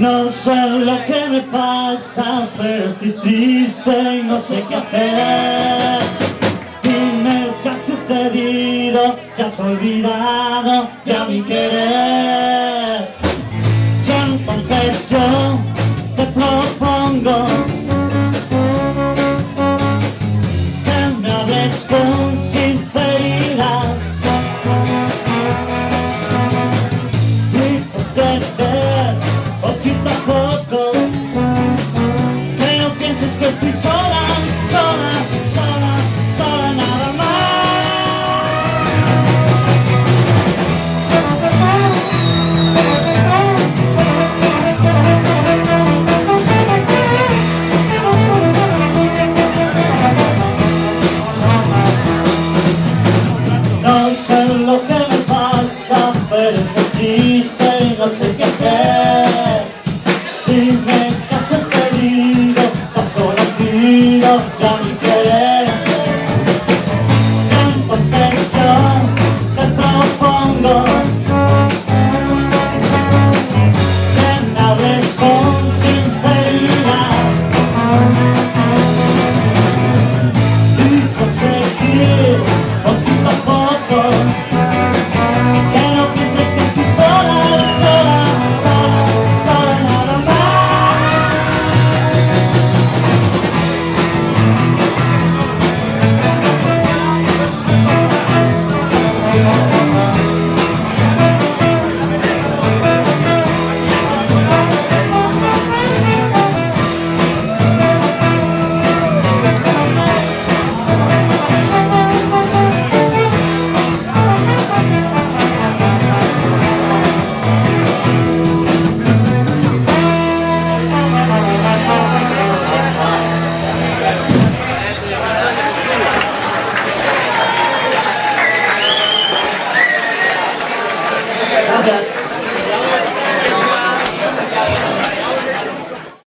No sé lo que me pasa, pero estoy triste y no sé qué hacer. Dime si ha sucedido, si has olvidado ya mi querer. Yo en confesión te propongo que me hables con sinceridad. Estoy sola, sola, sola, sola nada más No sé lo que me pasa, pero estoy triste y no sé qué hacer. Dime conocido ya mi